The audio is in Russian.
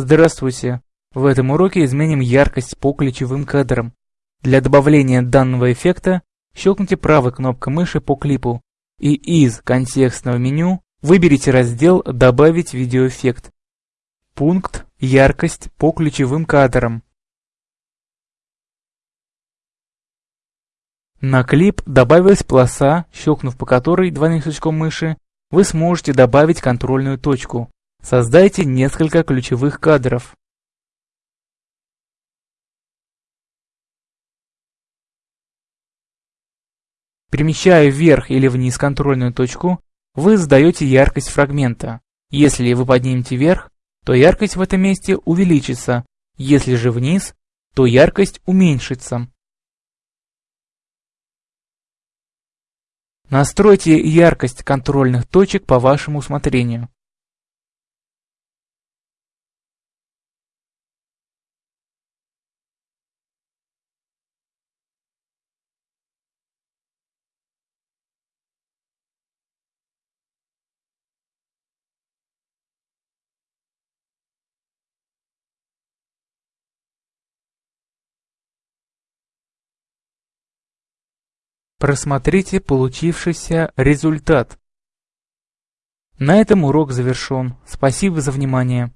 Здравствуйте! В этом уроке изменим яркость по ключевым кадрам. Для добавления данного эффекта щелкните правой кнопкой мыши по клипу и из контекстного меню выберите раздел «Добавить видеоэффект». Пункт «Яркость по ключевым кадрам». На клип добавилась полоса, щелкнув по которой двойным щелчком мыши, вы сможете добавить контрольную точку. Создайте несколько ключевых кадров. Перемещая вверх или вниз контрольную точку, вы задаете яркость фрагмента. Если вы поднимете вверх, то яркость в этом месте увеличится, если же вниз, то яркость уменьшится. Настройте яркость контрольных точек по вашему усмотрению. Просмотрите получившийся результат. На этом урок завершен. Спасибо за внимание.